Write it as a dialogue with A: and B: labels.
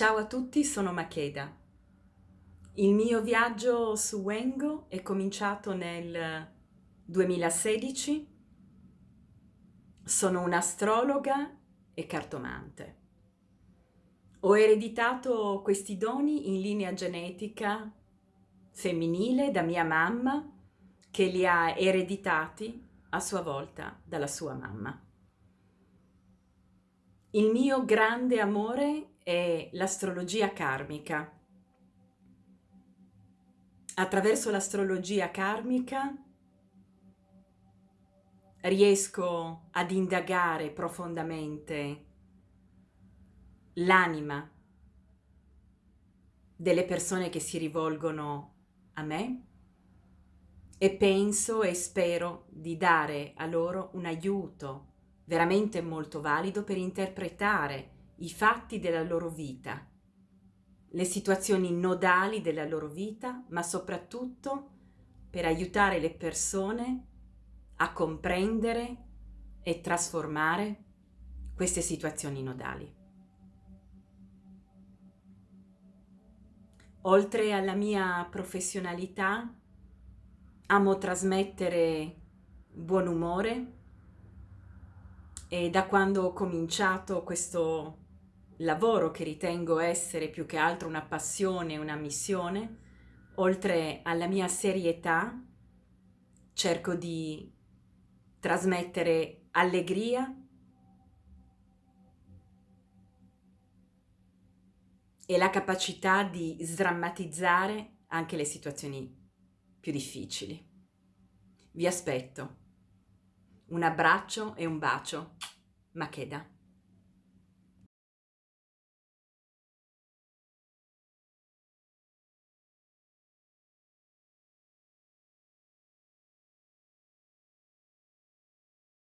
A: Ciao a tutti, sono Makeda. Il mio viaggio su Wengo è cominciato nel 2016. Sono un'astrologa e cartomante. Ho ereditato questi doni in linea genetica femminile da mia mamma che li ha ereditati a sua volta dalla sua mamma. Il mio grande amore è l'astrologia karmica. Attraverso l'astrologia karmica riesco ad indagare profondamente l'anima delle persone che si rivolgono a me e penso e spero di dare a loro un aiuto veramente molto valido per interpretare i fatti della loro vita, le situazioni nodali della loro vita, ma soprattutto per aiutare le persone a comprendere e trasformare queste situazioni nodali. Oltre alla mia professionalità, amo trasmettere buon umore e da quando ho cominciato questo lavoro che ritengo essere più che altro una passione, una missione, oltre alla mia serietà, cerco di trasmettere allegria e la capacità di sdrammatizzare anche le situazioni più difficili. Vi aspetto. Un abbraccio e un bacio. Makeda.